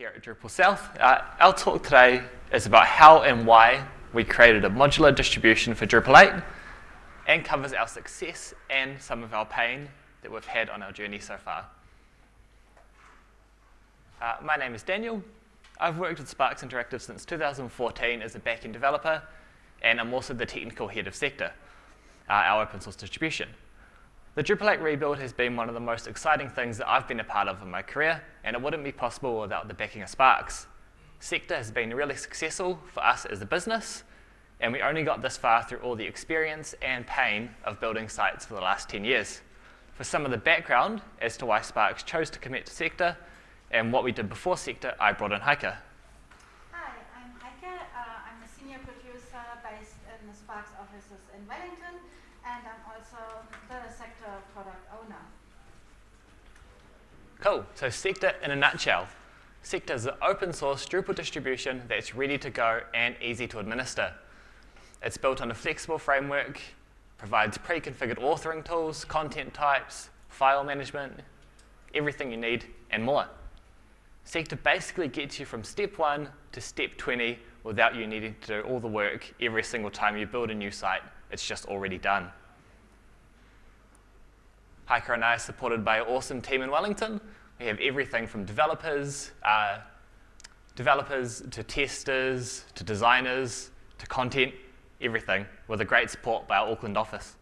here at Drupal South. Uh, our talk today is about how and why we created a modular distribution for Drupal 8 and covers our success and some of our pain that we've had on our journey so far. Uh, my name is Daniel. I've worked with Sparks Interactive since 2014 as a backend developer, and I'm also the technical head of Sector, uh, our open source distribution. The Drupal 8 rebuild has been one of the most exciting things that I've been a part of in my career, and it wouldn't be possible without the backing of Sparks. Sector has been really successful for us as a business, and we only got this far through all the experience and pain of building sites for the last 10 years. For some of the background as to why Sparks chose to commit to Sector and what we did before Sector, I brought in Heike. Hi, I'm Heike. Uh, I'm a senior producer based in the Sparks offices in Wellington, and I'm also the sector product owner. Cool. So Sector in a nutshell. Sector is an open source Drupal distribution that's ready to go and easy to administer. It's built on a flexible framework, provides pre-configured authoring tools, content types, file management, everything you need, and more. Sector basically gets you from step one to step 20 without you needing to do all the work every single time you build a new site. It's just already done. Heike and I are supported by an awesome team in Wellington. We have everything from developers, uh, developers to testers, to designers, to content, everything, with a great support by our Auckland office.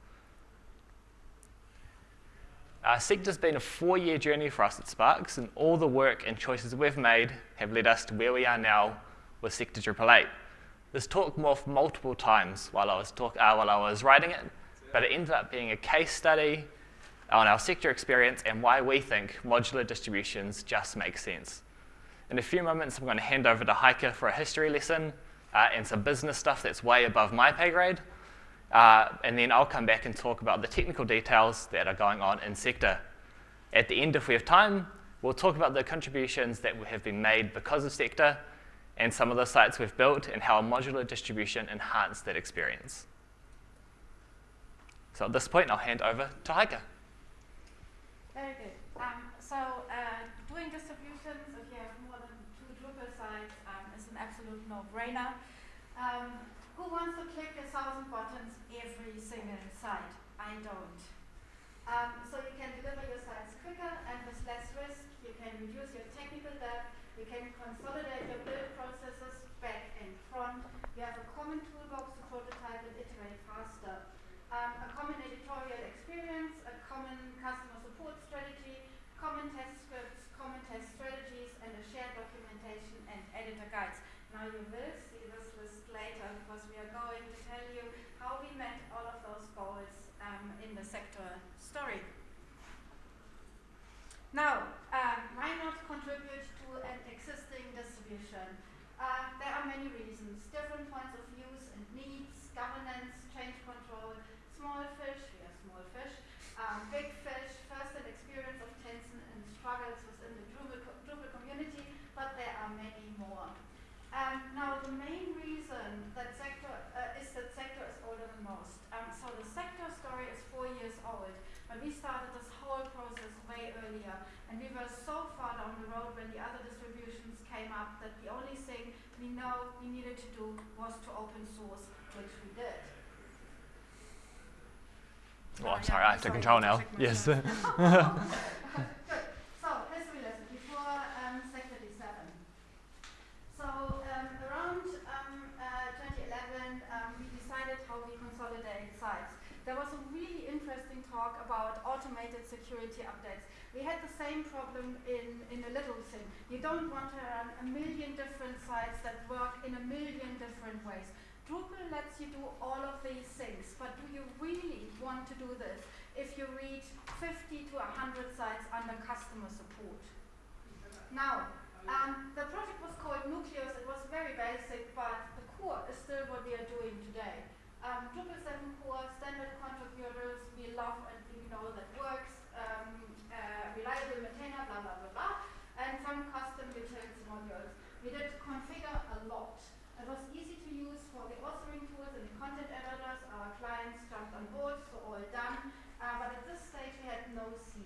Uh, Sector's been a four-year journey for us at Sparks, and all the work and choices we've made have led us to where we are now with Sector Drupal 8. This talk morphed multiple times while I was, talk, uh, while I was writing it, but it ended up being a case study on our sector experience and why we think modular distributions just make sense. In a few moments, I'm going to hand over to Heike for a history lesson uh, and some business stuff that's way above my pay grade. Uh, and then I'll come back and talk about the technical details that are going on in sector. At the end, if we have time, we'll talk about the contributions that have been made because of sector and some of the sites we've built and how a modular distribution enhanced that experience. So at this point, I'll hand over to Heike. Very good. Um, so uh, doing distributions, if you have more than two Drupal sites, um, is an absolute no-brainer. Um, who wants to click a thousand buttons every single site? I don't. Um, so you can deliver your sites quicker and with less risk. You can reduce your technical debt. You can consolidate your build processes back and front. You have a common toolbox to prototype and iterate faster. Um, a common editorial experience, a common customer support strategy, common test scripts, common test strategies, and a shared documentation and editor guides. Now you will see this list later because we are going to tell you how we met all of those goals um, in the sector story. Now, uh, why not contribute to an existing distribution? Uh, there are many reasons, different points of views and needs, governance, change control, small fish, we are small fish, um, big fish, first-hand experience of tension and struggles within the Drupal, co Drupal community, but there are many more. Um, now, the main reason that sector uh, is that sector is older than most. Um, so the sector story is four years old, but we started this whole process way earlier, and we were so far down the road when the other distributions came up that the only thing we know we needed to do was to open source, which we did. Oh, I'm uh, sorry, I have to control now. Yes. Good. So, history lesson before um, Sector D7. So, um, around um, uh, 2011, um, we decided how we consolidate sites. There was a really interesting talk about automated security updates. We had the same problem in, in a little thing. You don't want to run a million different sites that work in a million different ways. Drupal lets you do all of these things, but do you really want to do this if you read 50 to 100 sites under customer support? Now, um, the project was called Nucleus. It was very basic, but the core is still what we are doing today. Um, Drupal 7 core, standard contributors, we love and we know that works, um, reliable maintainer, blah, blah, blah, blah, and some custom utility modules. We did configure a lot. It was easy to use for the authoring tools and the content editors. Our clients jumped on board, so all done. Uh, but at this stage, we had no C.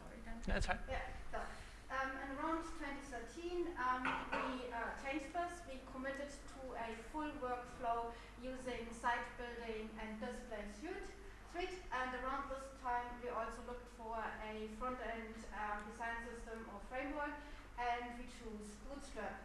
Sorry, Dan. That's right. Yeah, done. Um, and around 2013, um, we uh, changed this. We committed to a full workflow using site building and display suite. And around this time, we also looked for a front-end um, design system or framework, and we chose Bootstrap.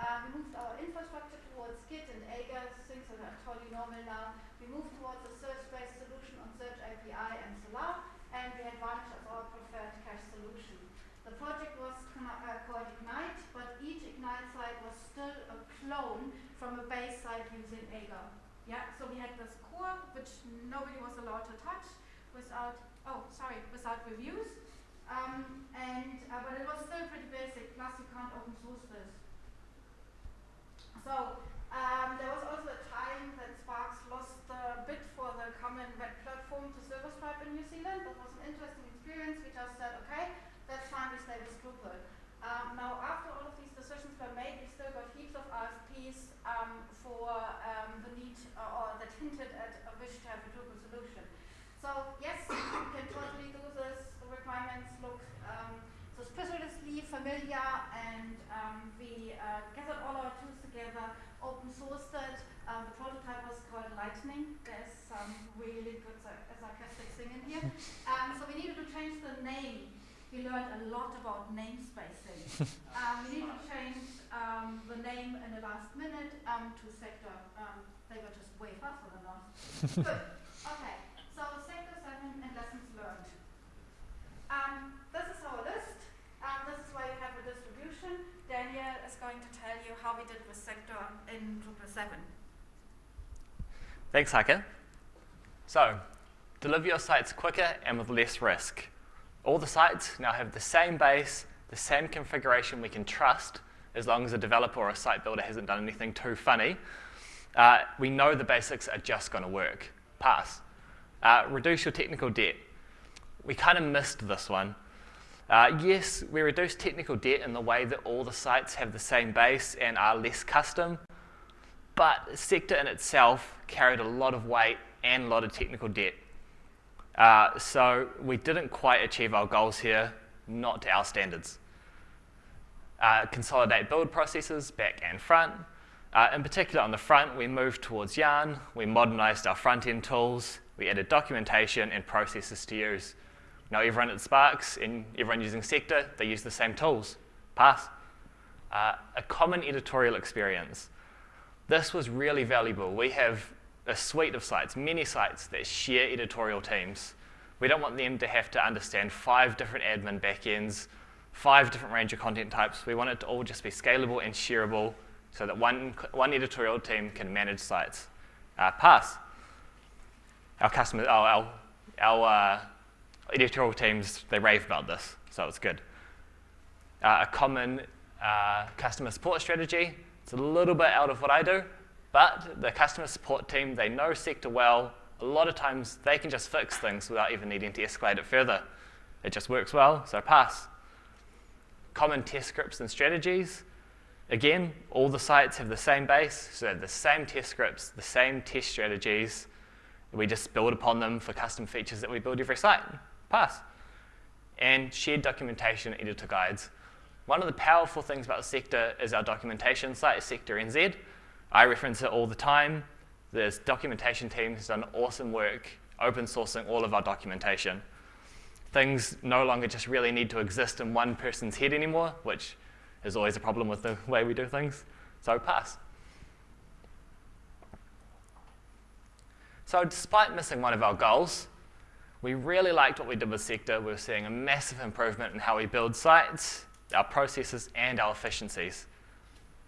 Um, we moved our infrastructure towards Git and Aegir, things that are totally normal now. We moved towards a search-based solution on Search API and Solr, and we had Varnish as our preferred cache solution. The project was uh, called Ignite, but each Ignite site was still a clone from a base site using Aegir. Yeah, so we had this core, which nobody was allowed to touch without, oh, sorry, without reviews. Um, and, uh, but it was still pretty basic, plus you can't open source this. So um, there was also a time that Sparks lost the bid for the common web platform to SilverStripe in New Zealand. That was an interesting experience. We just said, okay, that's fine, we stay with Drupal. Um, now, after all of these decisions were made, we still got heaps of RFPs um, for um, the need uh, or that hinted at a wish to have a Drupal. So yes, we can totally do this. The requirements look um, suspiciously familiar, and um, we uh, gathered all our tools together, open sourced it. Um, the prototype was called Lightning. There's some really good sarcastic thing in here. Um, so we needed to change the name. We learned a lot about namespacing. um, we needed to change um, the name in the last minute um, to Sector. Um, they were just way faster than us. good. Okay. So Sector 7 and lessons learned. Um, this is our list. Um, this is why you have a distribution. Daniel is going to tell you how we did with sector in Drupal 7. Thanks, Heike. So, deliver your sites quicker and with less risk. All the sites now have the same base, the same configuration we can trust, as long as a developer or a site builder hasn't done anything too funny. Uh, we know the basics are just going to work. Pass. Uh, reduce your technical debt. We kind of missed this one. Uh, yes, we reduce technical debt in the way that all the sites have the same base and are less custom, but the Sector in itself carried a lot of weight and a lot of technical debt. Uh, so we didn't quite achieve our goals here, not to our standards. Uh, consolidate build processes back and front. Uh, in particular, on the front, we moved towards Yarn, we modernized our front-end tools, we added documentation and processes to use. Now everyone at Sparks and everyone using Sector, they use the same tools. Pass. Uh, a common editorial experience. This was really valuable. We have a suite of sites, many sites that share editorial teams. We don't want them to have to understand five different admin backends, five different range of content types. We want it to all just be scalable and shareable so that one, one editorial team can manage sites. Uh, pass. Our customers, oh, our, our uh, editorial teams, they rave about this, so it's good. Uh, a common uh, customer support strategy, it's a little bit out of what I do, but the customer support team, they know sector well. A lot of times they can just fix things without even needing to escalate it further. It just works well, so pass. Common test scripts and strategies. Again, all the sites have the same base, so they have the same test scripts, the same test strategies. We just build upon them for custom features that we build every site pass. And shared documentation editor guides. One of the powerful things about the Sector is our documentation site, Sector NZ. I reference it all the time. This documentation team has done awesome work open sourcing all of our documentation. Things no longer just really need to exist in one person's head anymore, which is always a problem with the way we do things. So pass. So despite missing one of our goals, we really liked what we did with Sector. We were seeing a massive improvement in how we build sites, our processes, and our efficiencies.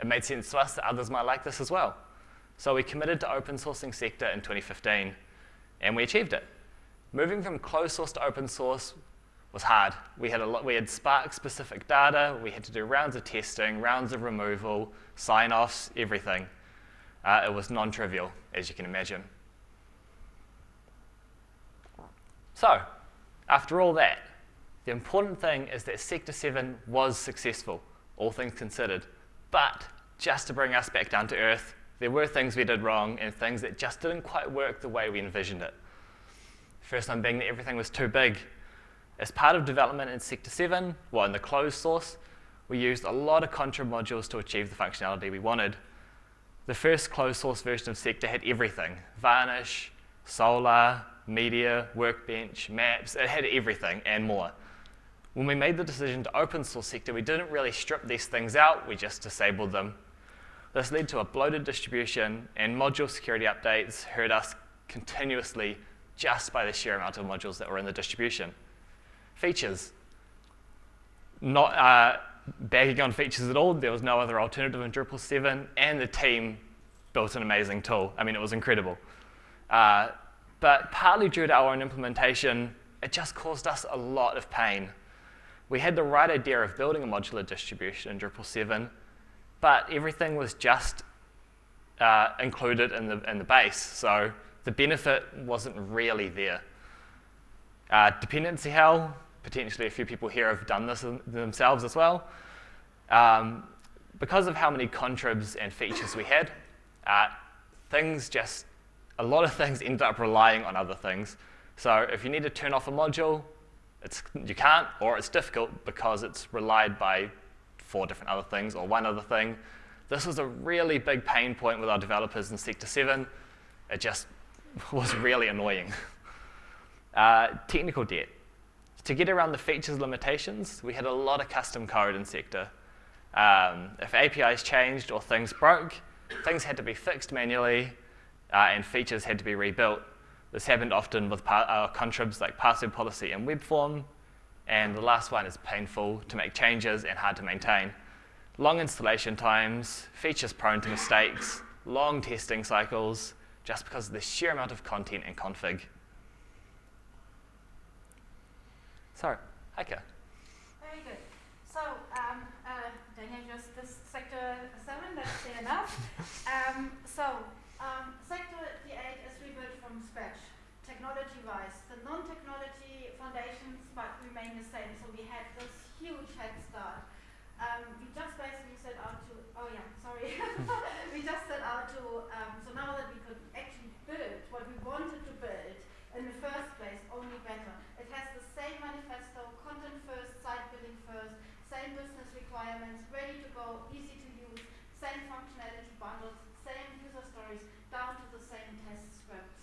It made sense to us that others might like this as well. So we committed to open sourcing Sector in 2015, and we achieved it. Moving from closed source to open source was hard. We had, a lot, we had Spark-specific data. We had to do rounds of testing, rounds of removal, sign-offs, everything. Uh, it was non-trivial, as you can imagine. So, after all that, the important thing is that Sector 7 was successful, all things considered. But just to bring us back down to earth, there were things we did wrong and things that just didn't quite work the way we envisioned it. First one being that everything was too big. As part of development in Sector 7, well, in the closed source, we used a lot of contrib modules to achieve the functionality we wanted. The first closed source version of Sector had everything, Varnish, Solr, Media, Workbench, Maps, it had everything and more. When we made the decision to open source Sector, we didn't really strip these things out, we just disabled them. This led to a bloated distribution and module security updates hurt us continuously just by the sheer amount of modules that were in the distribution. Features. Not, uh, bagging on features at all. There was no other alternative in Drupal 7, and the team built an amazing tool. I mean, it was incredible. Uh, but partly due to our own implementation, it just caused us a lot of pain. We had the right idea of building a modular distribution in Drupal 7, but everything was just uh, included in the, in the base, so the benefit wasn't really there. Uh, dependency hell, potentially a few people here have done this themselves as well. Um, because of how many contribs and features we had, uh, things just, a lot of things ended up relying on other things. So if you need to turn off a module, it's, you can't, or it's difficult because it's relied by four different other things or one other thing. This was a really big pain point with our developers in Sector 7. It just was really annoying. Uh, technical debt. To get around the features limitations, we had a lot of custom code in Sector. Um, if APIs changed or things broke, things had to be fixed manually uh, and features had to be rebuilt. This happened often with uh, contribs like password policy and web form, and the last one is painful to make changes and hard to maintain. Long installation times, features prone to mistakes, long testing cycles, just because of the sheer amount of content and config. So, Heike. Very good. So, um, uh, Daniel just this sector 7, that's enough. um, so, um, sector D8 is rebuilt from scratch, technology-wise. The non-technology foundations but remain the same, so we had this huge head start. Um, we just basically set out to, oh yeah, sorry. we just set out to, um, so now that we could actually build what we wanted to build in the first place, only better. It has the same manifesto, content first, site building first, same business requirements, ready to go, easy to use, same functionality bundles, same user stories, down to the same test scripts.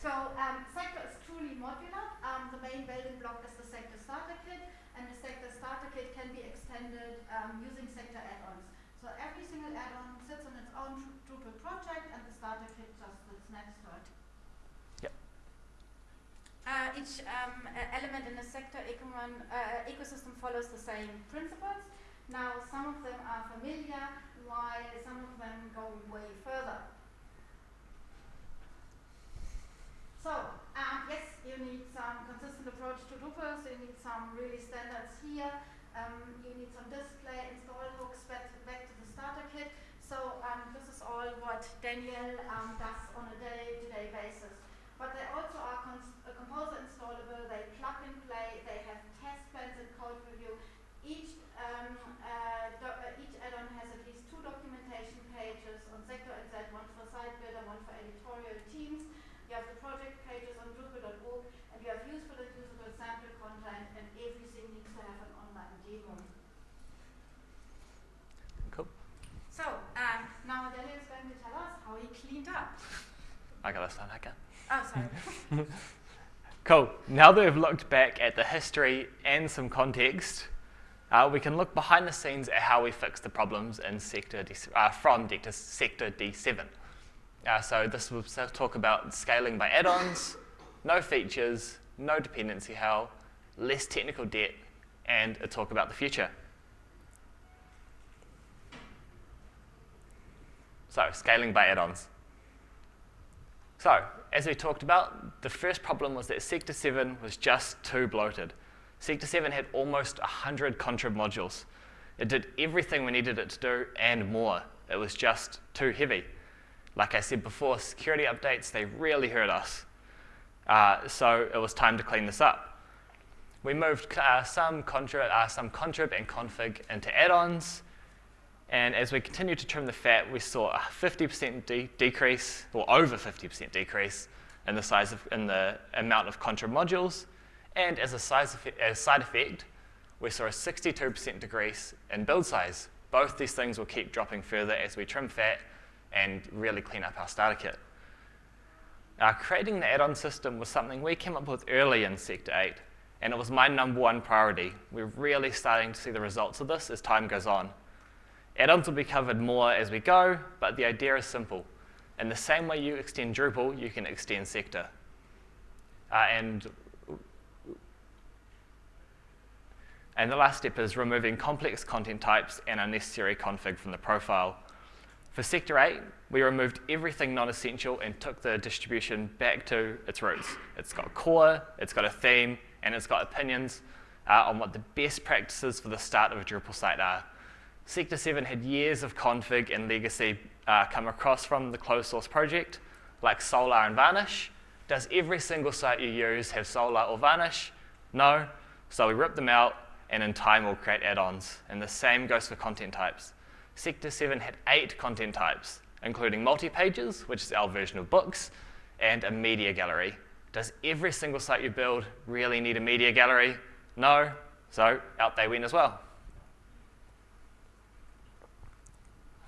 So um, sector is truly modular. Um, the main building block is the sector starter kit, and the sector starter kit can um, using sector add-ons. So every single add-on sits on its own Drupal project, and the starter kit just sits next to it. Yep. Uh, each um, element in the sector uh, ecosystem follows the same principles. Now, some of them are familiar, while some of them go way further. So, um, yes, you need some consistent approach to Drupal, so you need some really standards here. Um, you need some display, install hooks back to, back to the starter kit. So um, this is all what Daniel um, does on a day-to-day -day basis. But they also are composer installable, they plug and play, they have test plans and code review. Each, um, uh, uh, each add-on has at least two documentation pages on Sector NZ, one for site builder, one for editorial teams. You have the project pages on Drupal.org, and you have useful and usable sample content, and everything needs to have an online demo. Cool. So, um, now Daniel is going to tell us how he cleaned up. I got this one, Heike. Oh, sorry. cool. Now that we've looked back at the history and some context, uh, we can look behind the scenes at how we fixed the problems in sector D, uh, from sector D7. Uh, so this will talk about scaling by add-ons, no features, no dependency hell, less technical debt, and a talk about the future. So scaling by add-ons. So as we talked about, the first problem was that Sector 7 was just too bloated. Sector 7 had almost 100 contrib modules. It did everything we needed it to do and more. It was just too heavy. Like I said before, security updates, they really hurt us. Uh, so it was time to clean this up. We moved uh, some, contrib, uh, some contrib and config into add-ons. And as we continued to trim the fat, we saw a 50% de decrease, or over 50% decrease, in the size of, in the amount of contrib modules, And as a, effect, as side effect, we saw a 62% decrease in build size. Both these things will keep dropping further as we trim fat and really clean up our starter kit. Uh, creating the add-on system was something we came up with early in Sector 8, and it was my number one priority. We're really starting to see the results of this as time goes on. Add-ons will be covered more as we go, but the idea is simple. In the same way you extend Drupal, you can extend Sector. Uh, and, and the last step is removing complex content types and unnecessary config from the profile. For Sector 8, we removed everything non-essential and took the distribution back to its roots. It's got core, it's got a theme, and it's got opinions uh, on what the best practices for the start of a Drupal site are. Sector 7 had years of config and legacy uh, come across from the closed source project, like Solr and Varnish. Does every single site you use have Solr or Varnish? No. So we rip them out, and in time we'll create add-ons. And the same goes for content types. Sector 7 had eight content types, including multi-pages, which is our version of books, and a media gallery. Does every single site you build really need a media gallery? No, so out they went as well.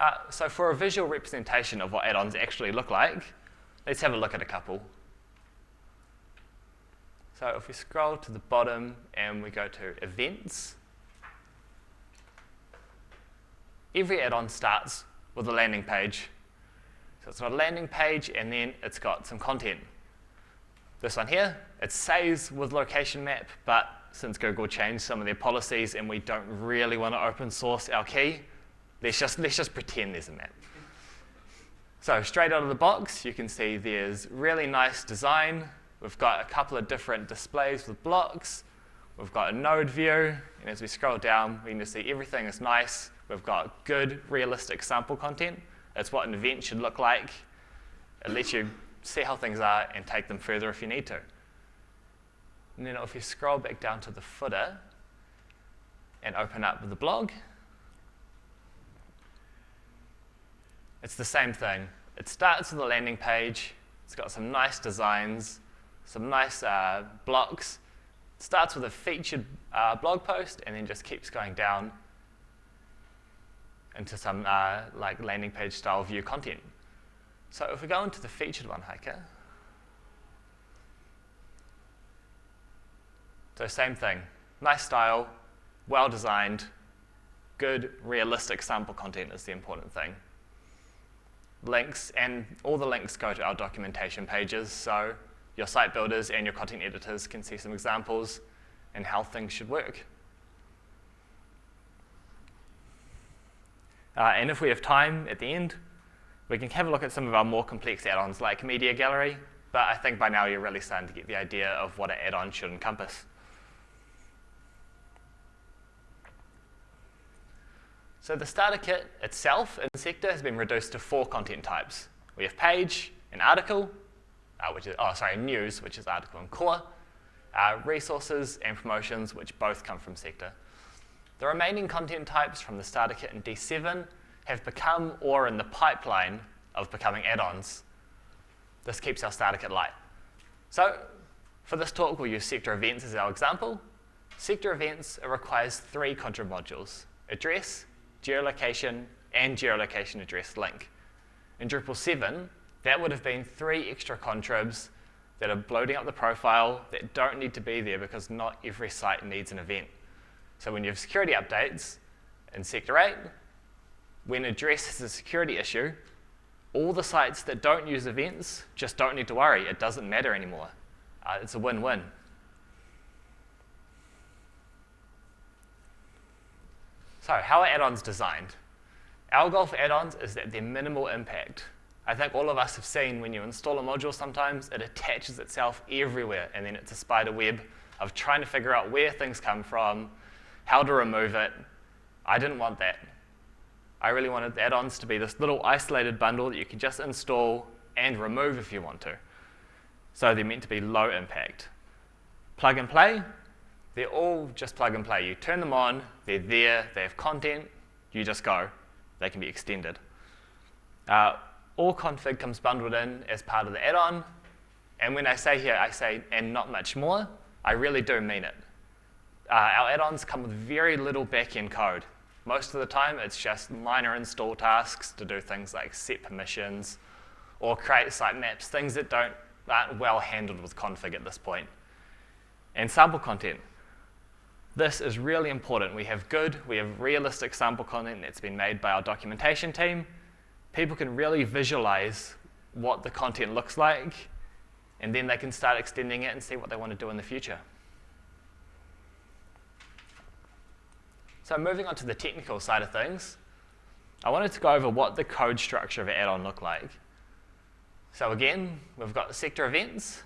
Uh, so for a visual representation of what add-ons actually look like, let's have a look at a couple. So if we scroll to the bottom and we go to events, every add-on starts with a landing page. So it's got a landing page, and then it's got some content. This one here, it says with location map, but since Google changed some of their policies and we don't really want to open source our key, let's just, let's just pretend there's a map. So straight out of the box, you can see there's really nice design. We've got a couple of different displays with blocks. We've got a node view, and as we scroll down, we can just see everything is nice. We've got good, realistic sample content. It's what an event should look like. It lets you see how things are and take them further if you need to. And then if you scroll back down to the footer and open up the blog, it's the same thing. It starts with a landing page. It's got some nice designs, some nice uh, blocks. It starts with a featured uh, blog post and then just keeps going down into some uh, like landing page style view content. So if we go into the featured one, Heike, so same thing, nice style, well designed, good realistic sample content is the important thing. Links, and all the links go to our documentation pages, so your site builders and your content editors can see some examples and how things should work. Uh, and if we have time at the end, we can have a look at some of our more complex add-ons like Media Gallery, but I think by now you're really starting to get the idea of what an add-on should encompass. So the starter kit itself in Sector has been reduced to four content types. We have page and article, uh, which is, oh, sorry, news, which is article and core, uh, resources and promotions, which both come from Sector. The remaining content types from the starter kit in D7 have become or in the pipeline of becoming add-ons. This keeps our starter kit light. So for this talk, we'll use sector events as our example. Sector events requires three contrib modules, address, geolocation, and geolocation address link. In Drupal 7, that would have been three extra contribs that are bloating up the profile that don't need to be there because not every site needs an event. So when you have security updates in Sector 8, when address is a security issue, all the sites that don't use events just don't need to worry. It doesn't matter anymore. Uh, it's a win-win. So how are add-ons designed? Our goal for add-ons is that they're minimal impact. I think all of us have seen when you install a module sometimes, it attaches itself everywhere, and then it's a spider web of trying to figure out where things come from, how to remove it. I didn't want that. I really wanted add-ons to be this little isolated bundle that you can just install and remove if you want to. So they're meant to be low impact. Plug and play, they're all just plug and play. You turn them on, they're there, they have content, you just go. They can be extended. Uh, all config comes bundled in as part of the add-on. And when I say here, I say, and not much more, I really do mean it. Uh, our add-ons come with very little back-end code. Most of the time, it's just minor install tasks to do things like set permissions or create sitemaps, things that don't, aren't well handled with config at this point. And sample content. This is really important. We have good, we have realistic sample content that's been made by our documentation team. People can really visualize what the content looks like, and then they can start extending it and see what they want to do in the future. So moving on to the technical side of things, I wanted to go over what the code structure of an add-on looked like. So again, we've got the sector events,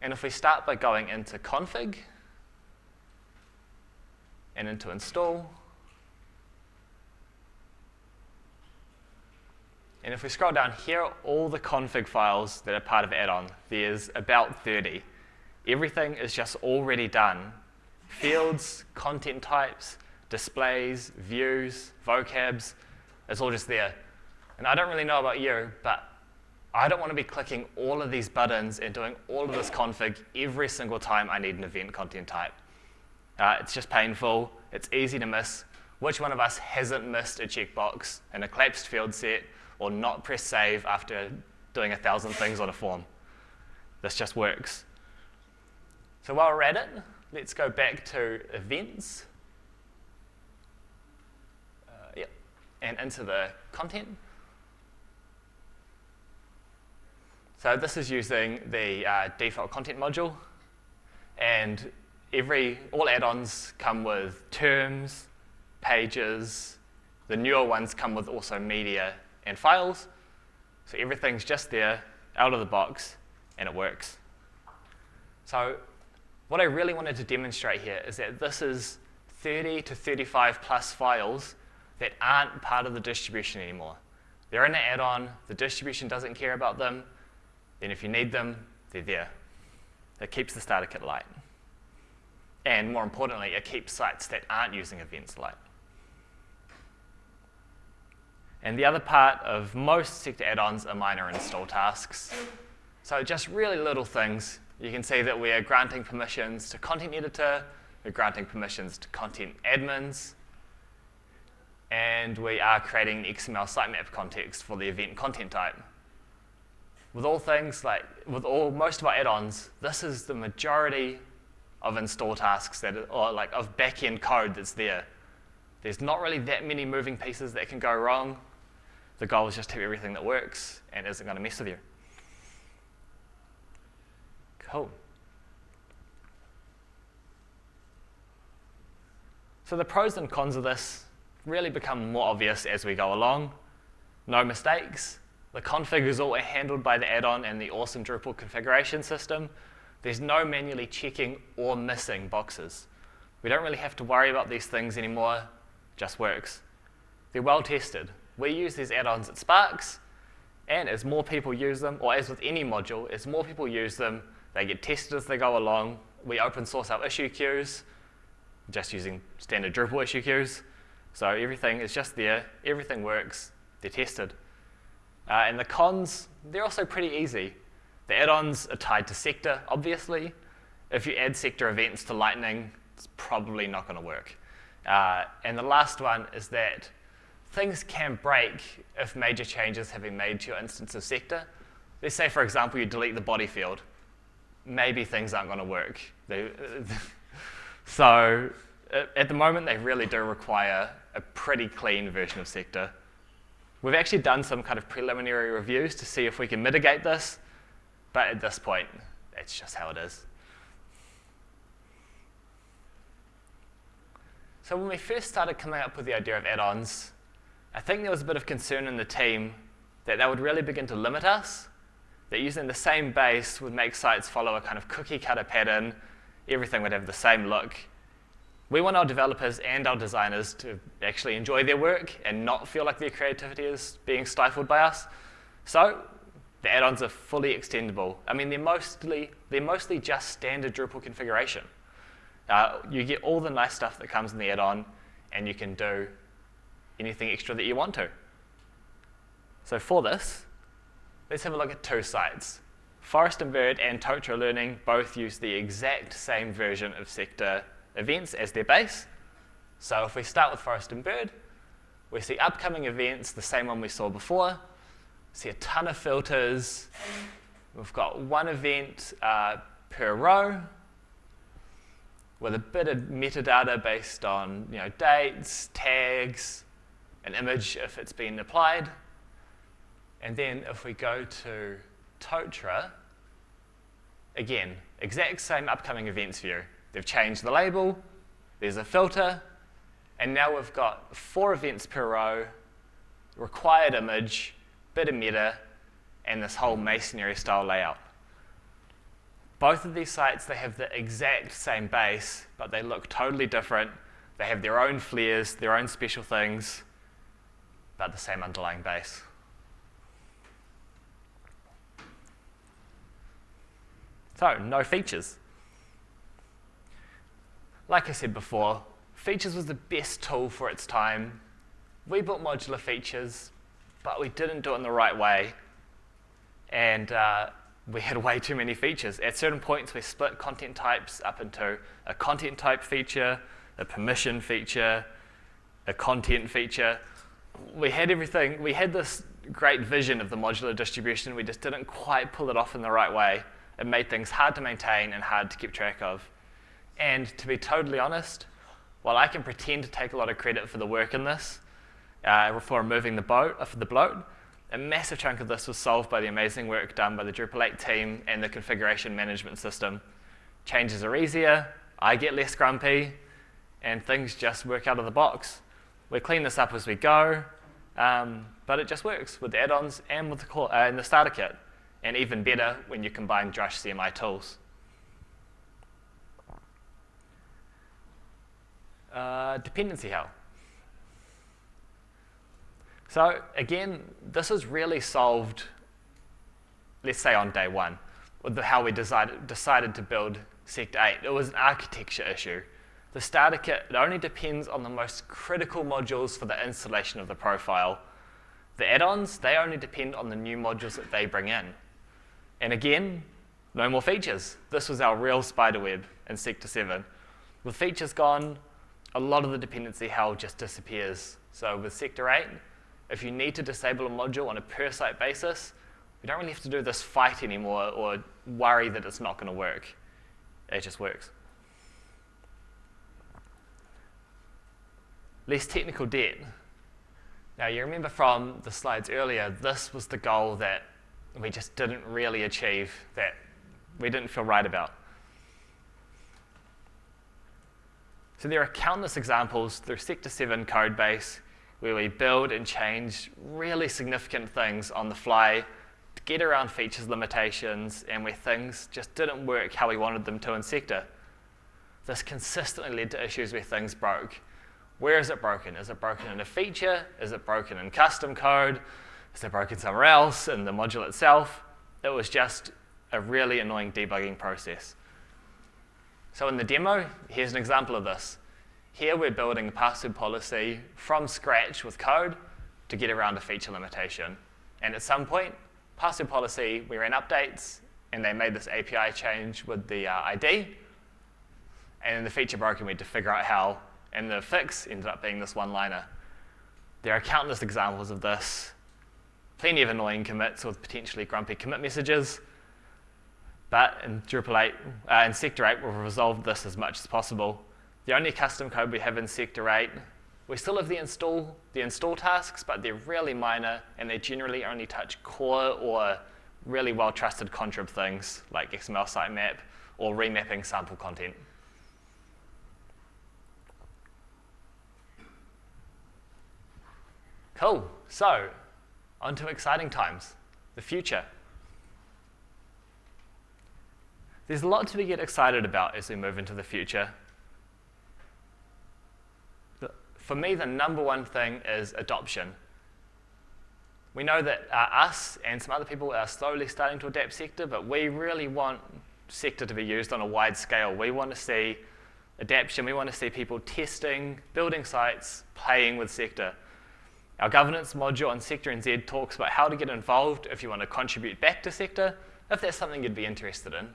and if we start by going into config, and into install. And if we scroll down, here are all the config files that are part of add-on. There's about 30. Everything is just already done. Fields, content types, displays, views, vocabs, it's all just there. And I don't really know about you, but I don't want to be clicking all of these buttons and doing all of this config every single time I need an event content type. Uh, it's just painful. It's easy to miss. Which one of us hasn't missed a checkbox in a collapsed field set or not pressed save after doing a thousand things on a form? This just works. So while we're at it, let's go back to events. Uh, yep, and into the content. So this is using the uh, default content module. And every, all add-ons come with terms, pages. The newer ones come with also media and files. So everything's just there, out of the box, and it works. So what I really wanted to demonstrate here is that this is 30 to 35 plus files that aren't part of the distribution anymore. They're in an add-on, the distribution doesn't care about them, then if you need them, they're there. It keeps the starter kit light. And more importantly, it keeps sites that aren't using events light. And the other part of most sector add-ons are minor install tasks. So just really little things. You can see that we are granting permissions to content editor, we're granting permissions to content admins, and we are creating an XML sitemap context for the event content type. With all things like, with all most of our add-ons, this is the majority of install tasks that, or like of back-end code that's there. There's not really that many moving pieces that can go wrong. The goal is just to have everything that works and isn't going to mess with you. Cool. So the pros and cons of this really become more obvious as we go along. No mistakes. The config is all handled by the add-on and the awesome Drupal configuration system. There's no manually checking or missing boxes. We don't really have to worry about these things anymore, just works. They're well tested. We use these add-ons at Sparks, and as more people use them, or as with any module, as more people use them, they get tested as they go along. We open source our issue queues, just using standard Drupal issue queues. So everything is just there, everything works, they're tested. Uh, and the cons, they're also pretty easy. The add-ons are tied to sector, obviously. If you add sector events to Lightning, it's probably not going to work. Uh, and the last one is that things can break if major changes have been made to your instance of sector. Let's say, for example, you delete the body field. Maybe things aren't going to work. They, so at the moment, they really do require a pretty clean version of sector. We've actually done some kind of preliminary reviews to see if we can mitigate this. But at this point, it's just how it is. So when we first started coming up with the idea of add-ons, I think there was a bit of concern in the team that that would really begin to limit us, that using the same base would make sites follow a kind of cookie cutter pattern, everything would have the same look. We want our developers and our designers to actually enjoy their work and not feel like their creativity is being stifled by us. So the add-ons are fully extendable. I mean, they're mostly, they're mostly just standard Drupal configuration. Uh, you get all the nice stuff that comes in the add-on, and you can do anything extra that you want to. So for this, let's have a look at two sites. Forest and Bird and Totara Learning both use the exact same version of sector events as their base. So if we start with Forest and Bird, we see upcoming events, the same one we saw before. See a ton of filters. We've got one event uh, per row with a bit of metadata based on you know, dates, tags, an image if it's been applied. And then if we go to Totara, again, exact same upcoming events view. They've changed the label, there's a filter, and now we've got four events per row, required image, bit of meta, and this whole masonry style layout. Both of these sites, they have the exact same base, but they look totally different. They have their own flares, their own special things, but the same underlying base. So, no features. Like I said before, features was the best tool for its time. We built modular features, but we didn't do it in the right way. And uh, we had way too many features. At certain points, we split content types up into a content type feature, a permission feature, a content feature. We had everything. We had this great vision of the modular distribution. We just didn't quite pull it off in the right way. It made things hard to maintain and hard to keep track of. And to be totally honest, while I can pretend to take a lot of credit for the work in this, uh, for removing the, boat, uh, for the bloat, a massive chunk of this was solved by the amazing work done by the Drupal 8 team and the configuration management system. Changes are easier, I get less grumpy, and things just work out of the box. We clean this up as we go, um, but it just works with the add-ons and with the, core, uh, the starter kit and even better when you combine Drush CMI tools. Uh, dependency hell. So again, this is really solved, let's say on day one, with how we decided, decided to build Sector 8. It was an architecture issue. The starter kit, it only depends on the most critical modules for the installation of the profile. The add-ons, they only depend on the new modules that they bring in. And again, no more features. This was our real spider web in Sector 7. With features gone, a lot of the dependency hell just disappears. So with Sector 8, if you need to disable a module on a per site basis, we don't really have to do this fight anymore or worry that it's not going to work. It just works. Less technical debt. Now you remember from the slides earlier, this was the goal that we just didn't really achieve that we didn't feel right about. So there are countless examples through Sector 7 code base where we build and change really significant things on the fly to get around features limitations and where things just didn't work how we wanted them to in Sector. This consistently led to issues where things broke. Where is it broken? Is it broken in a feature? Is it broken in custom code? Is it broken somewhere else in the module itself? It was just a really annoying debugging process. So in the demo, here's an example of this. Here we're building a password policy from scratch with code to get around a feature limitation. And at some point, password policy, we ran updates, and they made this API change with the uh, ID. And then the feature broke, and we had to figure out how. And the fix ended up being this one-liner. There are countless examples of this plenty of annoying commits with potentially grumpy commit messages. But in Drupal 8, uh, in Sector 8, we've resolved this as much as possible. The only custom code we have in Sector 8, we still have the install, the install tasks, but they're really minor, and they generally only touch core or really well-trusted contrib things like XML sitemap or remapping sample content. Cool. So onto exciting times, the future. There's a lot to get excited about as we move into the future. For me, the number one thing is adoption. We know that uh, us and some other people are slowly starting to adapt sector, but we really want sector to be used on a wide scale. We want to see adaptation. We want to see people testing, building sites, playing with sector. Our governance module on Sector NZ talks about how to get involved if you want to contribute back to Sector, if that's something you'd be interested in.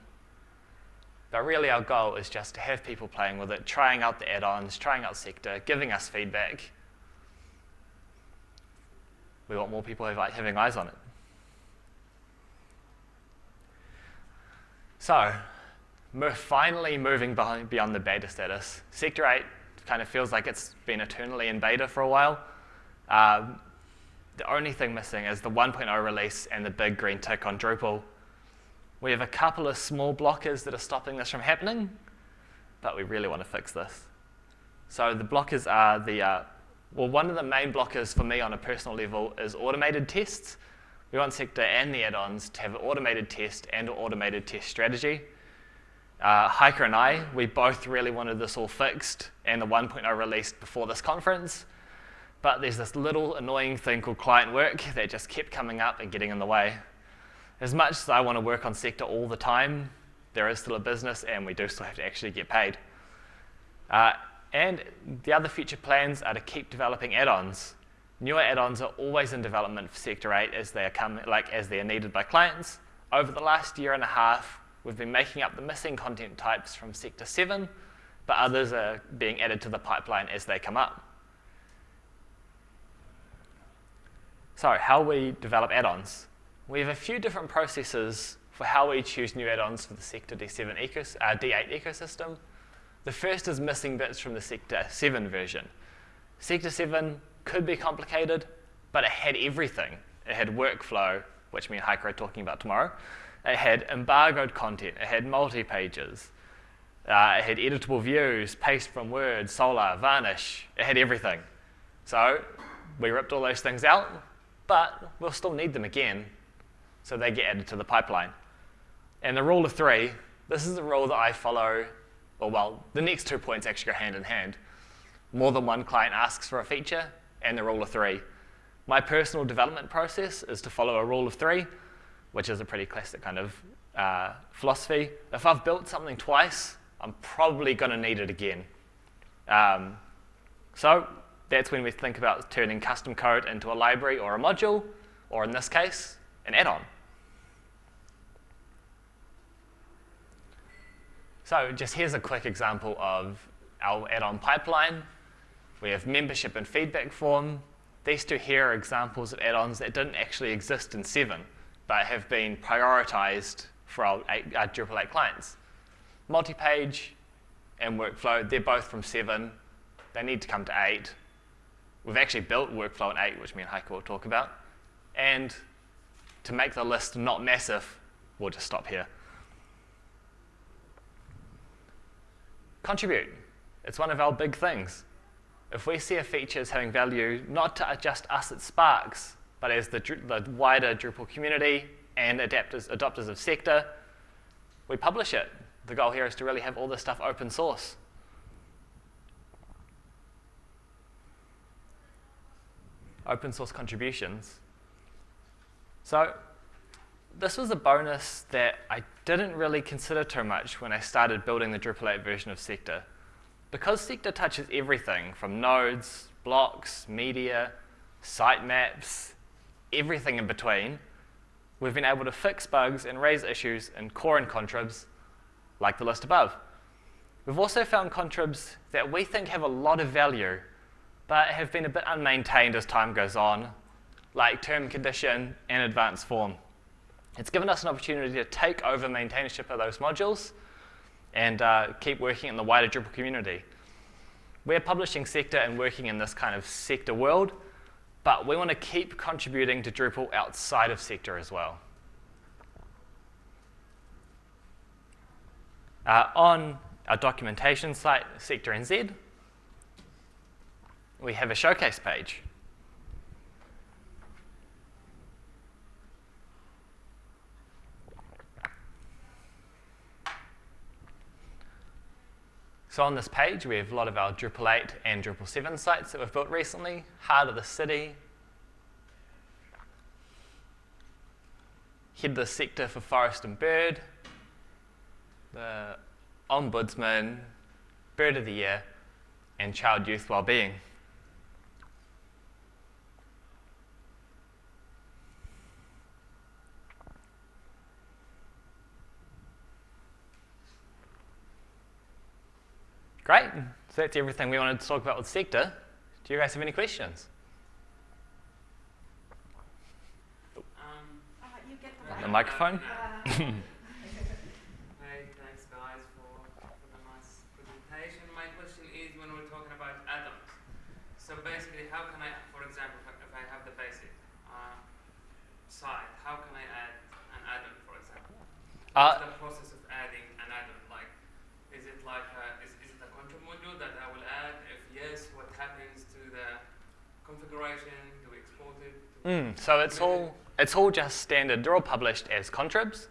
But really our goal is just to have people playing with it, trying out the add-ons, trying out Sector, giving us feedback. We want more people having eyes on it. So, finally moving beyond the beta status. Sector 8 kind of feels like it's been eternally in beta for a while. Um, the only thing missing is the 1.0 release and the big green tick on Drupal. We have a couple of small blockers that are stopping this from happening, but we really want to fix this. So the blockers are the, uh, well, one of the main blockers for me on a personal level is automated tests. We want Sector and the add-ons to have an automated test and an automated test strategy. Uh, Heike and I, we both really wanted this all fixed and the 1.0 released before this conference, but there's this little annoying thing called client work that just kept coming up and getting in the way. As much as I want to work on sector all the time, there is still a business and we do still have to actually get paid. Uh, and the other future plans are to keep developing add-ons. Newer add-ons are always in development for Sector 8 as they are coming, like as they are needed by clients. Over the last year and a half, we've been making up the missing content types from Sector 7, but others are being added to the pipeline as they come up. So how we develop add-ons. We have a few different processes for how we choose new add-ons for the Sector D7 ecos uh, D8 ecosystem. The first is missing bits from the Sector 7 version. Sector 7 could be complicated, but it had everything. It had workflow, which me and Heike are talking about tomorrow. It had embargoed content. It had multi-pages. Uh, it had editable views, paste from Word, Solr, Varnish. It had everything. So we ripped all those things out, but we'll still need them again so they get added to the pipeline. And the rule of three, this is the rule that I follow, well, the next two points actually go hand in hand. More than one client asks for a feature, and the rule of three. My personal development process is to follow a rule of three, which is a pretty classic kind of uh, philosophy. If I've built something twice, I'm probably going to need it again. Um, so that's when we think about turning custom code into a library or a module, or in this case, an add-on. So just here's a quick example of our add-on pipeline. We have membership and feedback form. These two here are examples of add-ons that didn't actually exist in 7, but have been prioritized for our, our Drupal 8 clients. Multi-page and workflow, they're both from 7. They need to come to 8. We've actually built workflow in 8, which me and Heike will talk about. And to make the list not massive, we'll just stop here. Contribute. It's one of our big things. If we see a feature as having value, not to just us at Sparks, but as the, the wider Drupal community and adapters, adopters of Sector, we publish it. The goal here is to really have all this stuff open source. Open source contributions so this was a bonus that I didn't really consider too much when I started building the Drupal 8 version of Sector. Because Sector touches everything from nodes, blocks, media, sitemaps, everything in between, we've been able to fix bugs and raise issues in core and contribs like the list above. We've also found contribs that we think have a lot of value, but have been a bit unmaintained as time goes on, like term condition and advanced form. It's given us an opportunity to take over maintainership of those modules and uh, keep working in the wider Drupal community. We're publishing sector and working in this kind of sector world, but we want to keep contributing to Drupal outside of sector as well. Uh, on our documentation site, Sector NZ, we have a showcase page. So on this page, we have a lot of our Drupal 8 and Drupal 7 sites that we've built recently, Heart of the City, Head the Sector for Forest and Bird, the Ombudsman, Bird of the Year, and Child Youth Wellbeing. So that's everything we wanted to talk about with Sector. Do you guys have any questions? Um, Uh, you get the The microphone? Uh, hey, thanks guys for, for the nice presentation. My question is when we're talking about add-ons. So basically, how can I, for example, if I- have the basic uh, site, how can I add an add-on, for example? Uh, What's the process of adding an add-on? Like, is it like a, is, is it a control module that I will add? If yes, what happens to the configuration? Do we export it? Do we- Mm, so it's all it's all just standard. They're all published as contribs.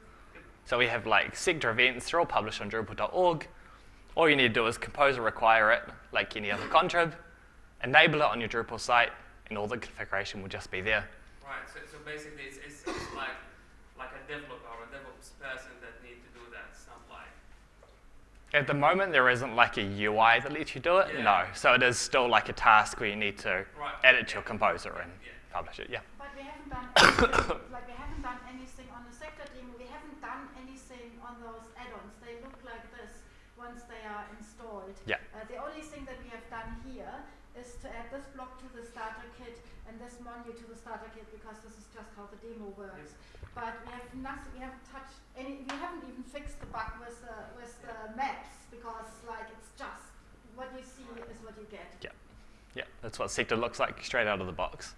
So we have like sector events. They're all published on Drupal.org. All you need to do is composer require it, like any other contrib, enable it on your Drupal site, and all the configuration will just be there. Right. So, so basically, it's, it's, it's like like a developer or a DevOps person that need to do that. It's not like At the moment, there isn't like a UI that lets you do it. Yeah. No. So it is still like a task where you need to right. add it to your composer and Yeah. Publish it. Yeah. But we haven't done anything, like we haven't done anything on the sector demo. We haven't done anything on those add-ons. They look like this once they are installed. Yeah. Uh, the only thing that we have done here is to add this block to the starter kit and this menu to the starter kit because this is just how the demo works. But we have nothing. We haven't touched any. We haven't even fixed the bug with the with the maps because like it's just what you see is what you get. Yeah. Yeah. That's what sector looks like straight out of the box.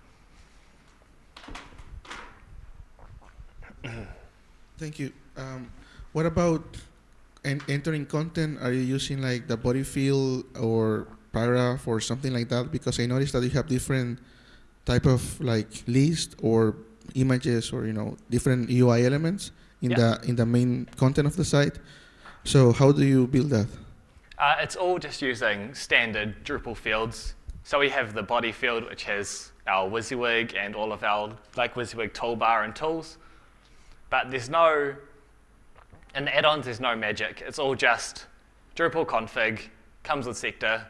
Thank you. Um, what about en- entering content? Are you using like the body field or paragraph or something like that? Because I noticed that you have different type of like list or images or you know different UI elements in Yeah. the in the main content of the site. So how do you build that? Uh, it's all just using standard Drupal fields. So we have the body field, which has our WYSIWYG and all of our like WYSIWYG toolbar and tools. But there's no, in the add-ons, there's no magic. It's all just Drupal config, comes with sector.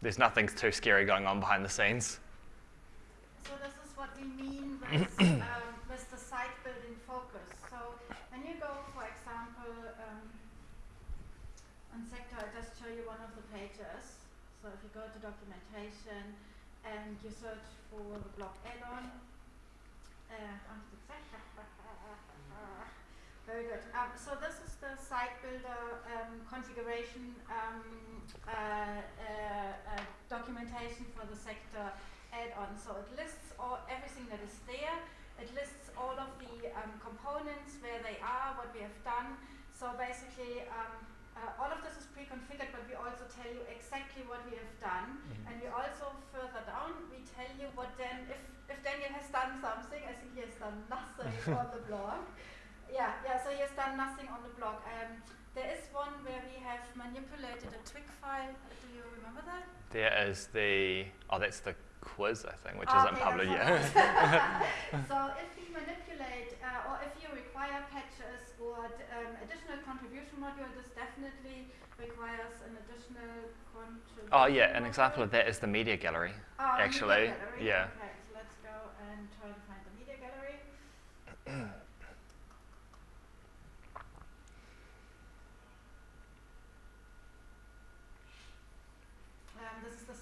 There's nothing too scary going on behind the scenes. So this is what we mean with, um, with the site building focus. So when you go, for example, um, on sector, I just show you one of the pages. So if you go to documentation and you search for the block add-on, uh, very good. Um, so this is the site builder um, configuration um, uh, uh, uh, documentation for the sector add-on. So it lists all everything that is there. It lists all of the um, components, where they are, what we have done. So basically, um, uh, all of this is pre-configured, but we also tell you exactly what we have done. And we also further down, we tell you what then, if, if Daniel has done something, I think he has done nothing on the blog. Yeah, yeah, so he has done nothing on the blog. Um, there is one where we have manipulated a twig file. Do you remember that? There is the, oh, that's the quiz, I think, which Ah, isn't okay, published yet. so if we manipulate uh, or if you require patches or um, additional contribution module, this definitely requires an additional contribution. oh, yeah, an module. example of that is the media gallery. Ah, the media actually, gallery. yeah. Okay, so let's go and try to find the media gallery. Um, this is the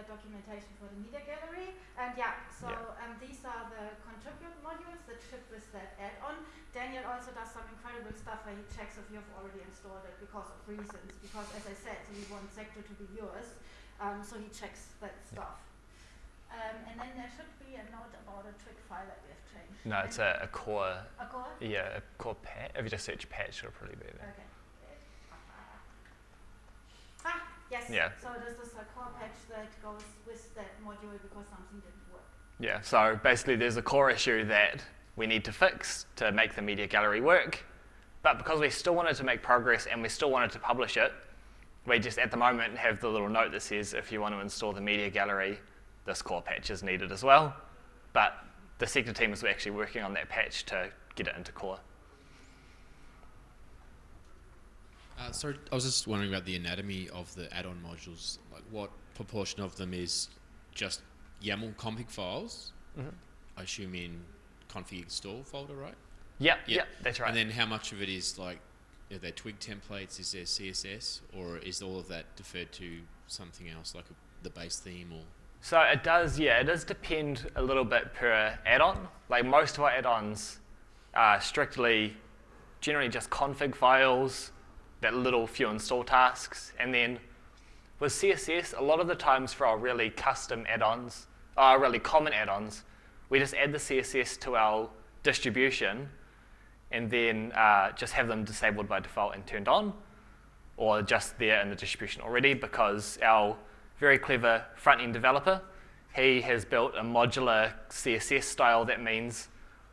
builder documentation for the media gallery. And yeah, so Yeah. Um, these are the contribute modules that ship with that add-on. Daniel also does some incredible stuff where he checks if you've already installed it because of reasons. Because as I said, we want Sector to be yours. Um, so he checks that stuff. Um, and then there should be a note about a trick file that we have changed. No, it's a, a core, A core? yeah, a core patch. If you just search patch, it'll probably be there. Okay. Yes. Yeah. So this is a core patch that goes with that module because something didn't work. Yeah, so basically there's a core issue that we need to fix to make the media gallery work. But because we still wanted to make progress and we still wanted to publish it, we just at the moment have the little note that says if you want to install the media gallery, this core patch is needed as well. But the sector team is actually working on that patch to get it into core. Uh, sorry, I was just wondering about the anatomy of the add-on modules. Like, what proportion of them is just YAML config files? Mhm. I assume in config install folder, right? Yeah, Yeah. yeah, that's right. And then how much of it is like, are there twig templates? Is there CSS, or is all of that deferred to something else, like a, the base theme or? So it does, yeah, it does depend a little bit per add-on. Like most of our add-ons are strictly, generally just config files, that little few install tasks, and then with CSS, a lot of the times for our really custom add-ons, our really common add-ons, we just add the CSS to our distribution and then uh, just have them disabled by default and turned on, or just there in the distribution already because our very clever front-end developer, he has built a modular CSS style that means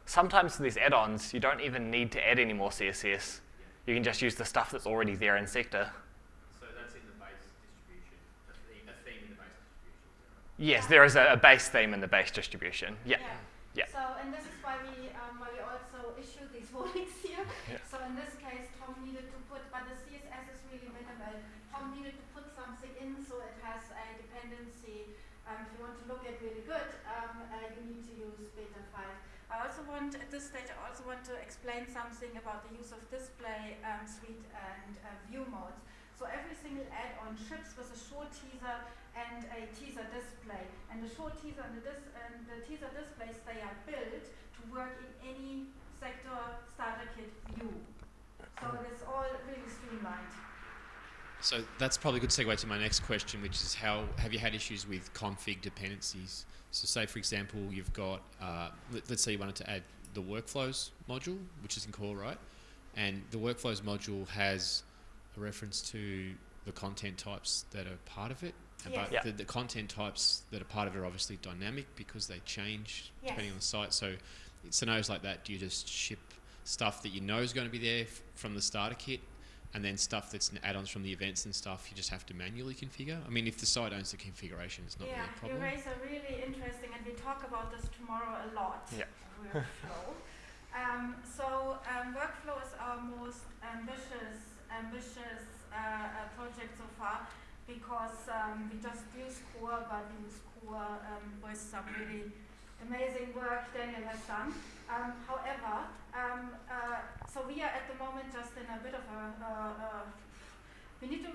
sometimes for these add-ons, you don't even need to add any more CSS. You can just use the stuff that's already there in Sector. So that's in the base distribution, a theme, a theme in the base distribution. Yes, there is a, a base theme in the base distribution. Yeah. Yeah. So, and this is why we, um, why we also issue these warnings here. Yeah. So in this case, Tom needed to put, but the CSS is really minimal. Tom needed to put something in so it has a dependency. Um, if you want to look at really good, um, uh, you need to use beta 5. I also want, at this stage, I also want to explain something about the use of display um, suite and uh, view modes. So every single add-on ships with a short teaser and a teaser display. And the short teaser and the, dis and the teaser displays, they are built to work in any sector starter kit view. So it's all really streamlined. So that's probably a good segue to my next question, which is how have you had issues with config dependencies? So say, for example, you've got, uh, let, us say you wanted to add the workflows module, which is in core, right? And the workflows module has a reference to the content types that are part of it. And Yes. But Yeah. the, the content types that are part of it are obviously dynamic because they change Yes. depending on the site. So in scenarios like that, do you just ship stuff that you know is going to be there f- from the starter kit and then stuff that's n- add-ons from the events and stuff you just have to manually configure? I mean, if the site owns the configuration, it's not yeah, really a you problem. raise a really interesting, and we talk about this tomorrow a lot. Yeah. Workflow. um, so um, workflow is our most ambitious, ambitious uh, uh, project so far because um, we just use core, but we use core um, with some really amazing work Daniel has done. Um, however, um, uh, so we are at the moment just in a bit of a, uh, uh, we need to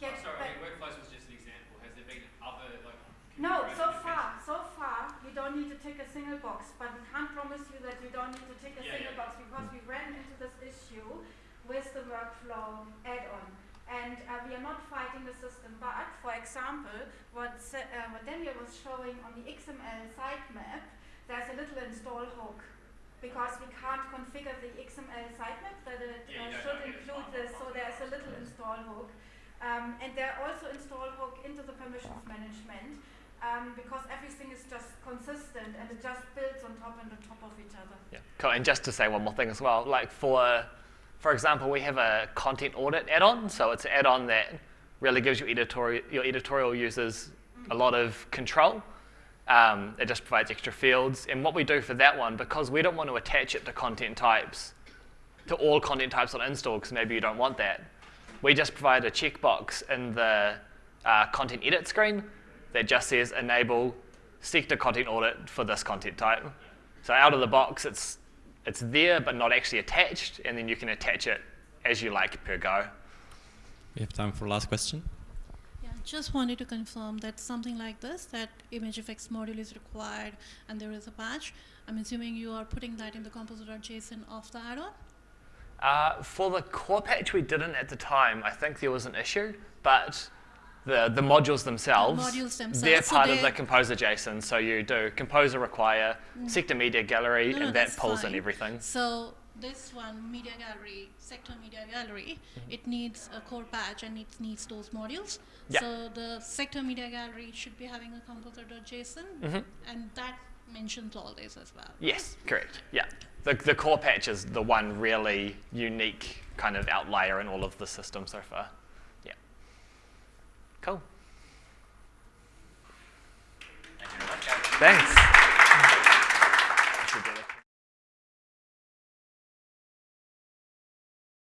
get back. workflows was just an example. Has there been other like? No, so far, so far, you don't need to tick a single box, but we can't promise you that you don't need to tick a Yeah, single yeah. box because we ran into this issue with the workflow add-on. And uh, we are not fighting the system, but for example, what, uh, what Daniel was showing on the XML sitemap, there's a little install hook because we can't configure the XML sitemap that it Yeah, uh, should include this, so there's a little install hook. Um, and there are also install hook into the permissions management um, because everything is just consistent and it just builds on top and on top of each other. Yeah, cool. And just to say one more thing as well, like for, for example, we have a content audit add-on. So it's an add-on that really gives your editorial, your editorial users a lot of control. Um, it just provides extra fields. And what we do for that one, because we don't want to attach it to content types, to all content types on install, because maybe you don't want that, we just provide a checkbox in the uh, content edit screen that just says enable sector content audit for this content type. So out of the box, it's it's there but not actually attached, and then you can attach it as you like per go. We have time for last question. Yeah, just wanted to confirm that something like this, that ImageFX module is required and there is a patch. I'm assuming you are putting that in the composer.json of the add-on? Uh, for the core patch, we didn't at the time. I think there was an issue, but the the modules themselves, modules they're so part of the composer JSON. So you do composer require sector media gallery, No, no, and that pulls in everything. So this one, media gallery, sector media gallery, Mm-hmm. it needs a core patch and it needs those modules. Yeah. So the sector media gallery should be having a composer.json Mhm. and that mentions all this as well. Yes, correct. Yeah. The, the core patch is the one really unique kind of outlier in all of the system so far. Cool. Thanks.